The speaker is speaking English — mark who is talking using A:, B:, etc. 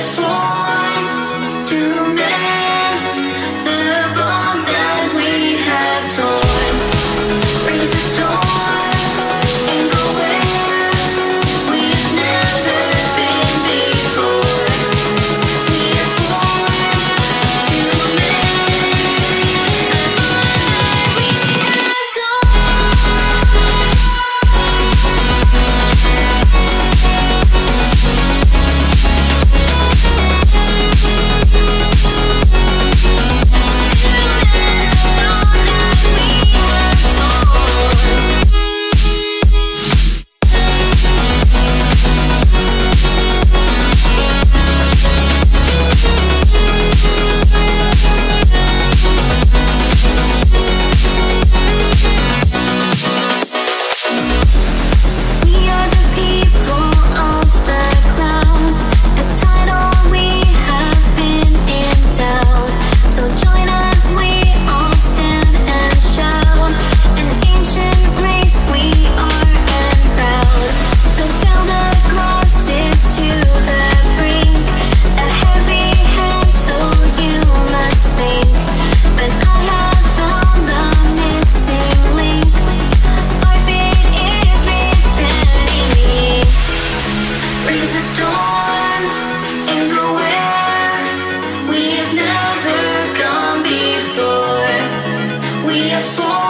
A: sworn to make next one.